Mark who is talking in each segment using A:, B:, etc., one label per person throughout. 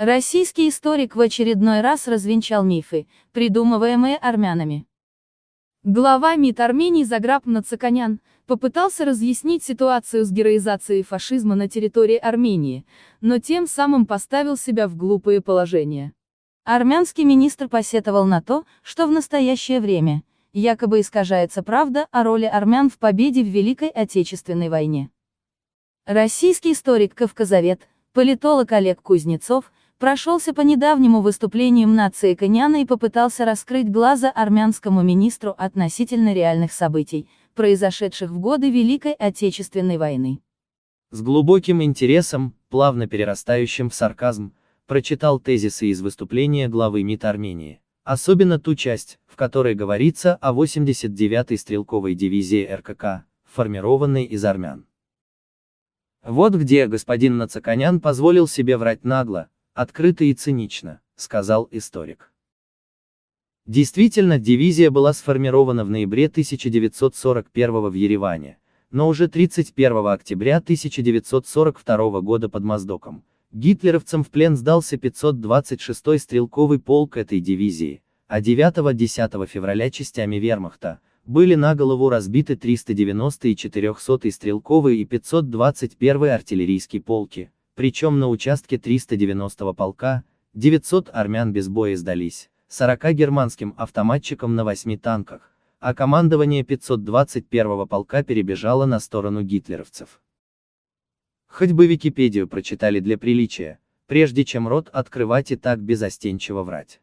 A: Российский историк в очередной раз развенчал мифы, придумываемые армянами. Глава МИД Армении Заграб Нацаканян попытался разъяснить ситуацию с героизацией фашизма на территории Армении, но тем самым поставил себя в глупое положение. Армянский министр посетовал на то, что в настоящее время, якобы искажается правда о роли армян в победе в Великой Отечественной войне. Российский историк Кавказовед, политолог Олег Кузнецов, прошелся по недавнему выступлению нации Коняна и попытался раскрыть глаза армянскому министру относительно реальных событий, произошедших в годы Великой Отечественной войны.
B: С глубоким интересом, плавно перерастающим в сарказм, прочитал тезисы из выступления главы МИД Армении, особенно ту часть, в которой говорится о 89-й стрелковой дивизии РКК, формированной из армян. Вот где господин Нацаканян позволил себе врать нагло, открыто и цинично, сказал историк. Действительно, дивизия была сформирована в ноябре 1941 в Ереване, но уже 31 октября 1942 года под Моздоком. Гитлеровцам в плен сдался 526-й стрелковый полк этой дивизии, а 9-10 февраля частями вермахта, были на голову разбиты 390-й и 400-й стрелковые и 521-й артиллерийские полки, причем на участке 390-го полка, 900 армян без боя сдались, 40 германским автоматчикам на 8 танках, а командование 521-го полка перебежало на сторону гитлеровцев. Хоть бы Википедию прочитали для приличия, прежде чем рот открывать и так безостенчиво врать.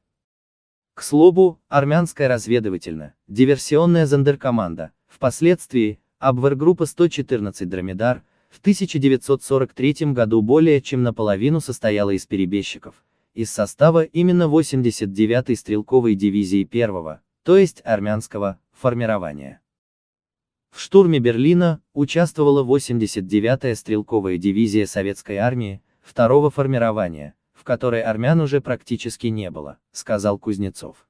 B: К слову, армянская разведывательная, диверсионная зондеркоманда, впоследствии, Абвергруппа 114 Дромедар, в 1943 году более чем наполовину состояла из перебежчиков, из состава именно 89-й стрелковой дивизии первого, то есть армянского, формирования. В штурме Берлина участвовала 89-я стрелковая дивизия советской армии, второго формирования, в которой армян уже практически не было, сказал Кузнецов.